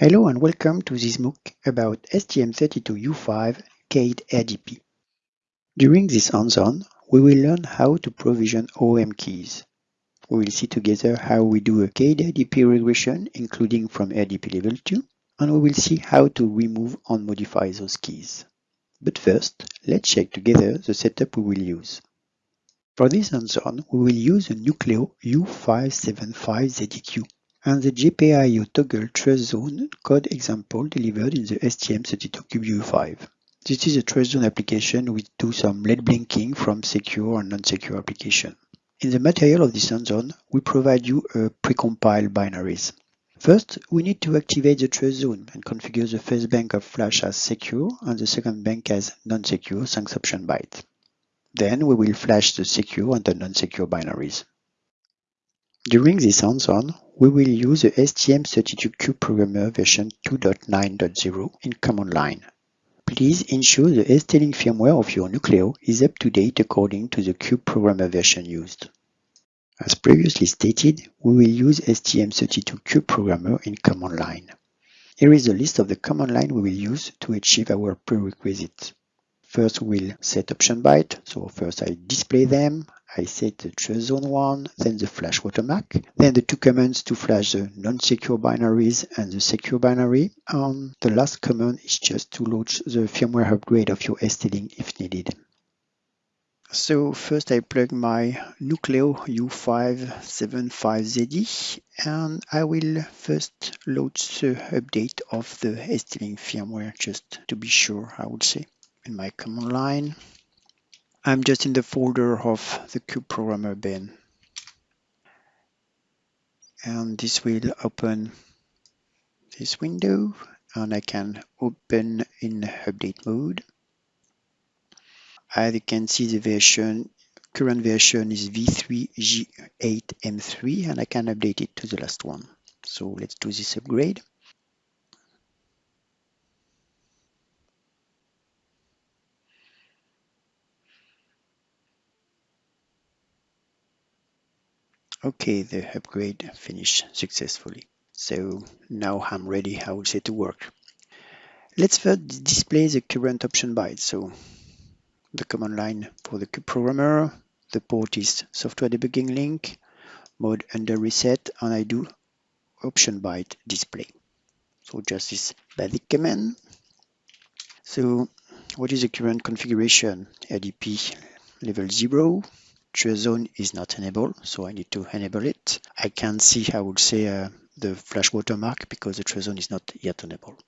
Hello and welcome to this MOOC about STM32U5 CAID RDP. During this hands-on, we will learn how to provision OEM keys. We will see together how we do a CAID RDP regression, including from RDP level 2, and we will see how to remove and modify those keys. But first, let's check together the setup we will use. For this hands-on, we will use a Nucleo U575ZEQ and the GPIO toggle TrustZone code example delivered in the STM32CubeU5. This is a TrustZone application which do some LED blinking from secure and non-secure application. In the material of this hands-on, we provide you a precompiled binaries. First, we need to activate the TrustZone and configure the first bank of flash as secure and the second bank as non-secure thanks option byte. Then we will flash the secure and the non-secure binaries. During this hands-on, we will use the STM32Cube Programmer version 2.9.0 in command line. Please ensure the ST-Link firmware of your Nucleo is up to date according to the Cube Programmer version used. As previously stated, we will use STM32Cube Programmer in command line. Here is a list of the command line we will use to achieve our prerequisites. First, we'll set option byte. So first I display them. I set the TrustZone one, then the flash watermark, then the two commands to flash the non-secure binaries and the secure binary. And the last command is just to launch the firmware upgrade of your ST-Link if needed. So first I plug my Nucleo U575ZE and I will first load the update of the ST-Link firmware just to be sure I would say in my command line. I'm just in the folder of the Cube Programmer bin. And this will open this window and I can open in update mode. As you can see the version, current version is v3g8m3 and I can update it to the last one. So let's do this upgrade. Okay, the upgrade finished successfully. So now I'm ready, I will say, to work. Let's first display the current option byte. So the command line for the Programmer, the port is software debugging link, mode under reset, and I do option byte display. So just this basic command. So what is the current configuration? RDP level 0, TrustZone is not enabled, so I need to enable it. I can see, I would say, uh, the flash watermark because the TrustZone is not yet enabled.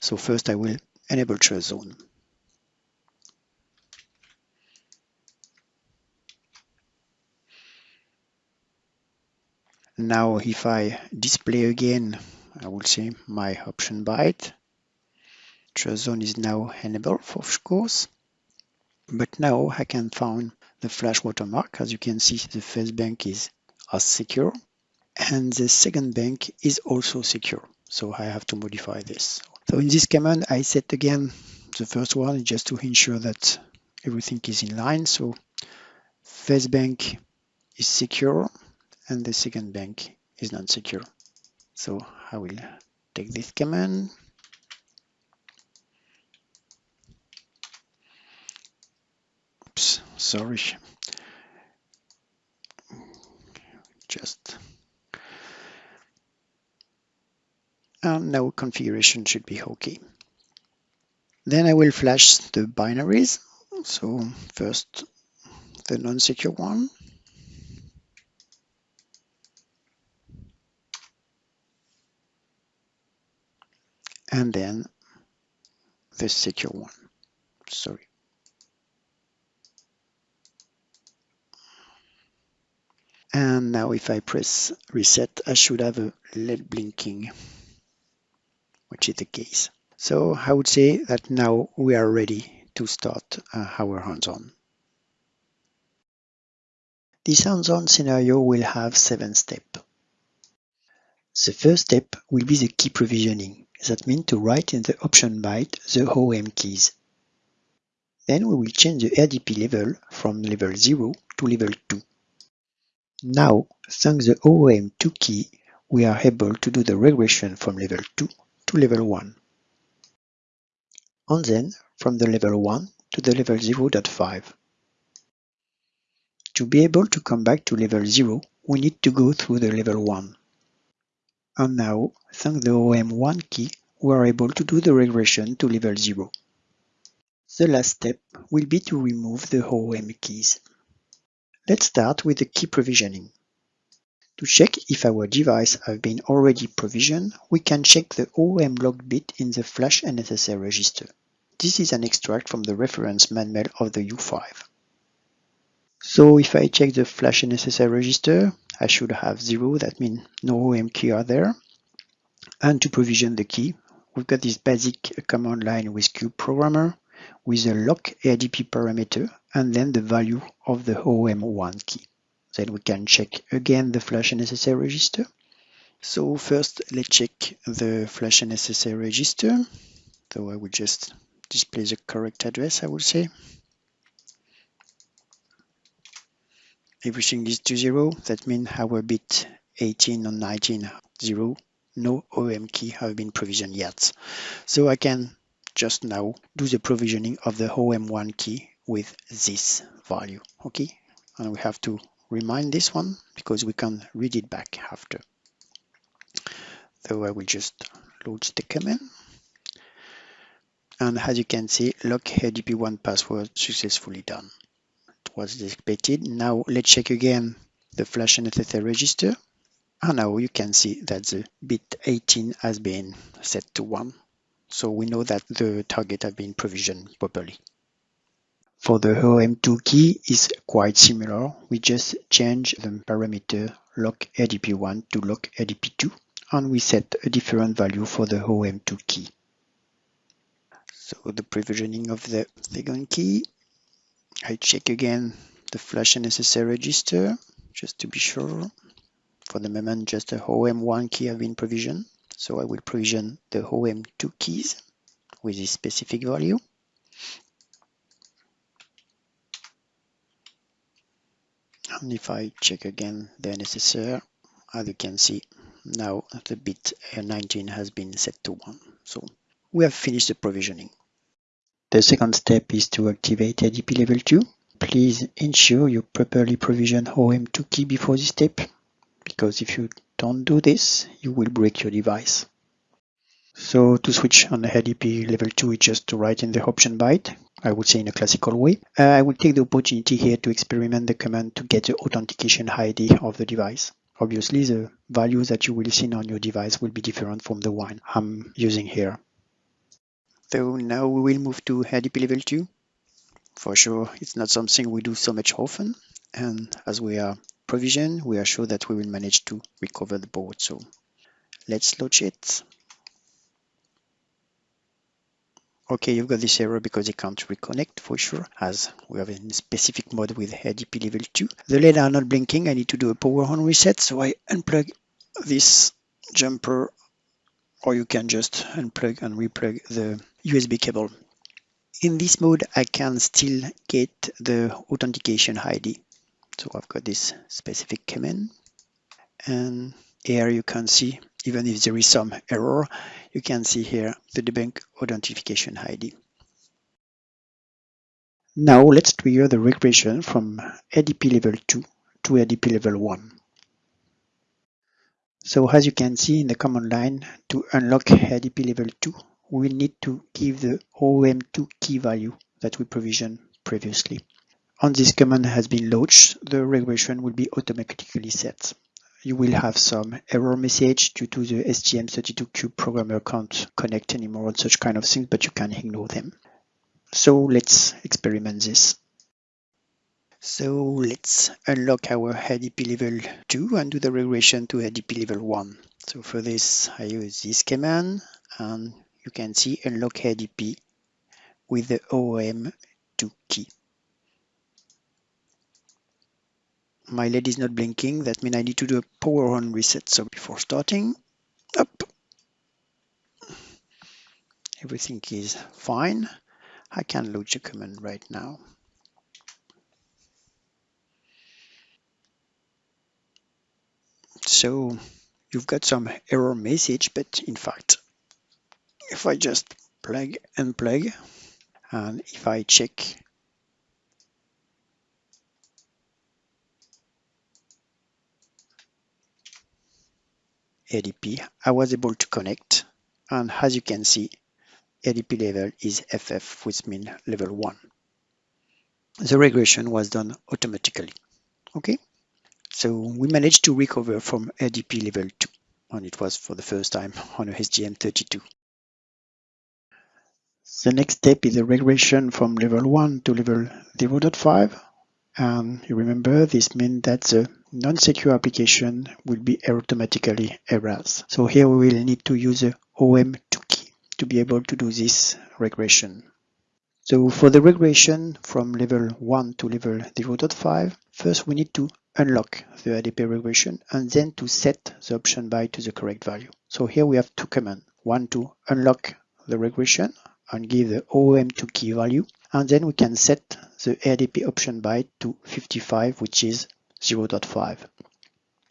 So first I will enable TrustZone. Now if I display again, I will say my option byte. TrustZone is now enabled, of course. But now I can find the flash watermark. As you can see, the first bank is as secure and the second bank is also secure. So I have to modify this. So in this command, I set again the first one just to ensure that everything is in line. So first bank is secure and the second bank is not secure. So I will take this command sorry. Just uh, and now configuration should be okay then I will flash the binaries. So first the non-secure one. And then the secure one. Sorry And now if I press reset, I should have a LED blinking, which is the case. So I would say that now we are ready to start uh, our hands-on. This hands-on scenario will have seven steps. The first step will be the key provisioning. That means to write in the option byte the OEM keys. Then we will change the RDP level from level 0 to level 2. Now, thanks the OEM2 key, we are able to do the regression from level 2 to level 1. And then from the level 1 to the level 0.5. To be able to come back to level 0, we need to go through the level 1. And now, thanks the OEM1 key, we are able to do the regression to level 0. The last step will be to remove the OEM keys. Let's start with the key provisioning. To check if our device have been already provisioned, we can check the OEM log bit in the flash NSSR register. This is an extract from the reference manual of the U5. So if I check the flash NSSR register, I should have zero, that means no OEM key are there. And to provision the key, we've got this basic command line with CubeProgrammer with a lock RDP parameter and then the value of the OEM1 key. Then we can check again the flash NSSR register. So first let's check the flash NSSR register. So I will just display the correct address, I would say. Everything is to zero. That means our bit 18 and 19 zero. No OEM key have been provisioned yet. So I can just now do the provisioning of the OEM1 key with this value. Okay, and we have to remind this one because we can read it back after. So I will just load the command. And as you can see, lock RDP1 password successfully done. It was expected. Now let's check again the flash and NSSR register. And now you can see that the bit 18 has been set to 1. So we know that the target has been provisioned properly. For the OEM2 key is quite similar. We just change the parameter lock RDP1 to lock RDP2 and we set a different value for the OEM2 key. So the provisioning of the second key, I check again the flash NSSR register just to be sure. For the moment, just the OEM1 key have been provisioned. So I will provision the OEM2 keys with this specific value. And if I check again the NSSR, as you can see, now the bit 19 has been set to 1. So we have finished the provisioning. The second step is to activate RDP level 2. Please ensure you properly provision OEM2 key before this step, because if you don't do this, you will break your device. So to switch on the RDP level 2 is just to write in the option byte, I would say in a classical way. Uh, I will take the opportunity here to experiment the command to get the authentication ID of the device. Obviously, the values that you will see on your device will be different from the one I'm using here. So now we will move to RDP level 2. For sure, it's not something we do so much often. And as we are provisioned, we are sure that we will manage to recover the board. So let's launch it. Okay, you've got this error because it can't reconnect for sure, as we have a specific mode with RDP level 2. The LED are not blinking, I need to do a power on reset, so I unplug this jumper, or you can just unplug and replug the USB cable. In this mode, I can still get the authentication ID. So I've got this specific command, and here you can see even if there is some error, you can see here the debug authentication ID. Now let's trigger the regression from RDP level 2 to RDP level 1. So as you can see in the command line, to unlock RDP level 2, we need to give the OEM2 key value that we provisioned previously. Once this command has been launched, the regression will be automatically set you will have some error message due to the STM32Cube programmer can't connect anymore and such kind of things, but you can ignore them. So let's experiment this. So let's unlock our RDP level 2 and do the regression to RDP level 1. So for this, I use this command and you can see unlock RDP with the OEM2 key. My LED is not blinking. That means I need to do a power on reset. So before starting, up, everything is fine. I can load the command right now. So you've got some error message, but in fact, if I just plug and plug, and if I check RDP, I was able to connect. And as you can see, RDP level is FF, which means level 1. The regression was done automatically. Okay, so we managed to recover from RDP level 2, and it was for the first time on a STM32. The next step is a regression from level 1 to level 0.5. And you remember this means that the non-secure application will be automatically erased. So here we will need to use a OEM2 key to be able to do this regression. So for the regression from level 1 to level 0.5, first we need to unlock the RDP regression and then to set the option byte to the correct value. So here we have two commands. One to unlock the regression and give the OEM2 key value and then we can set the RDP option byte to 55 which is 0.5.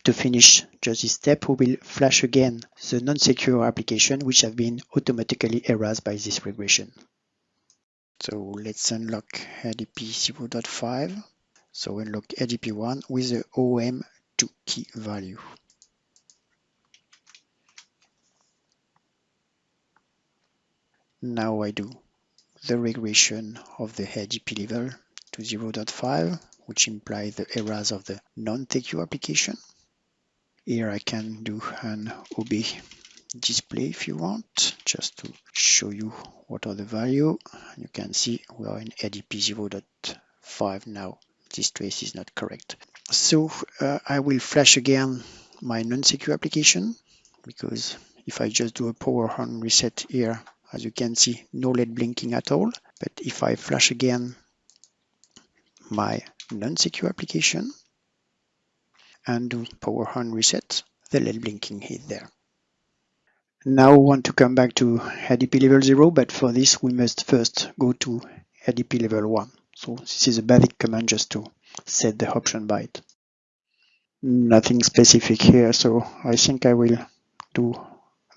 To finish just this step, we will flash again the non-secure application which have been automatically erased by this regression. So let's unlock RDP 0.5. So unlock RDP1 with the OEM2 key value. Now I do the regression of the RDP level to 0.5, which imply the errors of the non-secure application. Here I can do an OB display if you want, just to show you what are the value. You can see we are in RDP 0.5 now. This trace is not correct. So uh, I will flash again my non-secure application because if I just do a power on reset here, as you can see, no LED blinking at all. But if I flash again my non-secure application and do power on reset, the LED blinking is there. Now we want to come back to RDP level 0, but for this we must first go to RDP level 1. So this is a basic command just to set the option byte. Nothing specific here, so I think I will do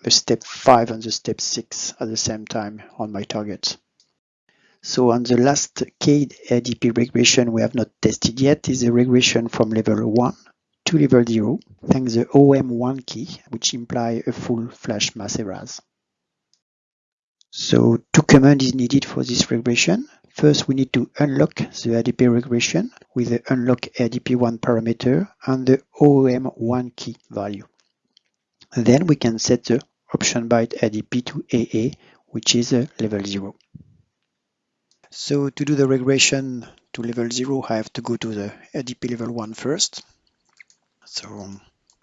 the step 5 and the step 6 at the same time on my targets. So on the last CADE RDP regression we have not tested yet is a regression from level 1 to level 0 thanks the OEM1 key which imply a full flash mass erase. So two commands is needed for this regression. First we need to unlock the RDP regression with the unlock RDP1 parameter and the OEM1 key value. Then we can set the option byte RDP to AA which is a level 0. So to do the regression to level 0, I have to go to the RDP level 1 first. So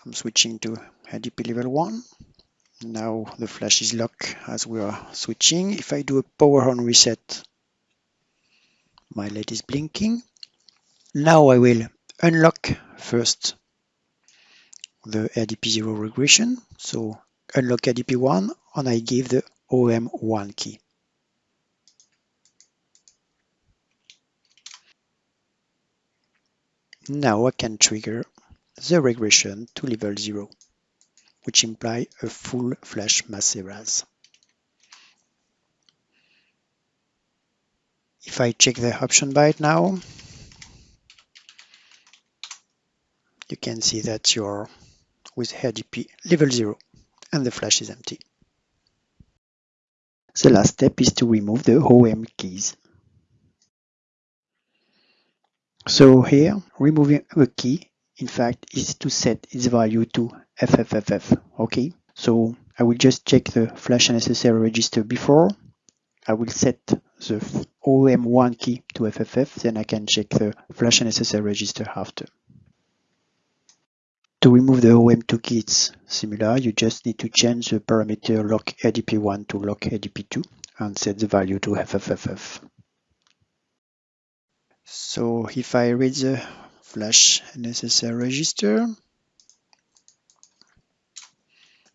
I'm switching to RDP level 1. Now the flash is locked as we are switching. If I do a power on reset, my LED is blinking. Now I will unlock first the RDP 0 regression. So unlock RDP 1 and I give the OEM1 key. Now I can trigger the regression to level 0, which imply a full flash mass erase. If I check the option byte now, you can see that you're with RDP level 0 and the flash is empty. The last step is to remove the OEM keys. So here, removing a key, in fact, is to set its value to FFFF. Okay, so I will just check the flash NSSR register before. I will set the OEM1 key to FFF, then I can check the flash NSSR register after. To remove the OEM2 key, it's similar. You just need to change the parameter lock RDP1 to lock RDP2 and set the value to FFFF. So if I read the flash NSSR register,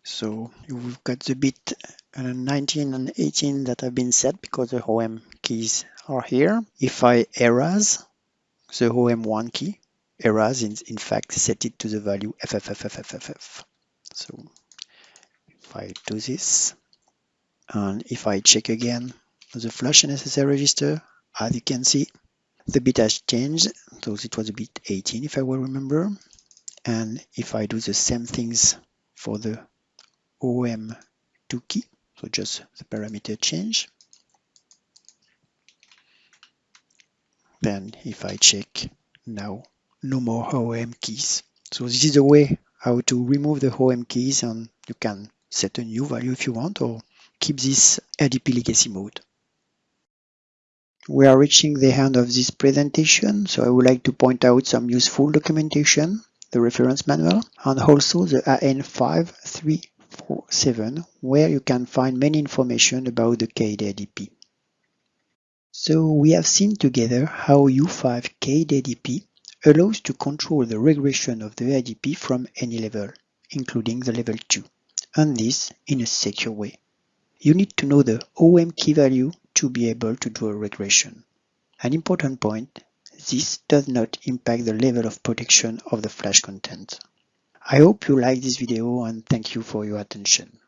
so we've got the bit uh, 19 and 18 that have been set because the OEM keys are here. If I erase the OEM1 key, erase in, in fact set it to the value FFFFFF. So if I do this And if I check again the flash SSL register, as you can see, the bit has changed. So it was a bit 18 if I will remember. And if I do the same things for the OEM2 key, so just the parameter change, then if I check now, no more OEM keys. So this is the way how to remove the OEM keys and you can set a new value if you want or keep this RDP legacy mode. We are reaching the end of this presentation, so I would like to point out some useful documentation, the reference manual, and also the AN5347, where you can find many information about the KDADP. So we have seen together how U5 KDADP allows to control the regression of the RDP from any level, including the level 2, and this in a secure way. You need to know the OEM key value to be able to do a regression. An important point, this does not impact the level of protection of the flash content. I hope you like this video and thank you for your attention.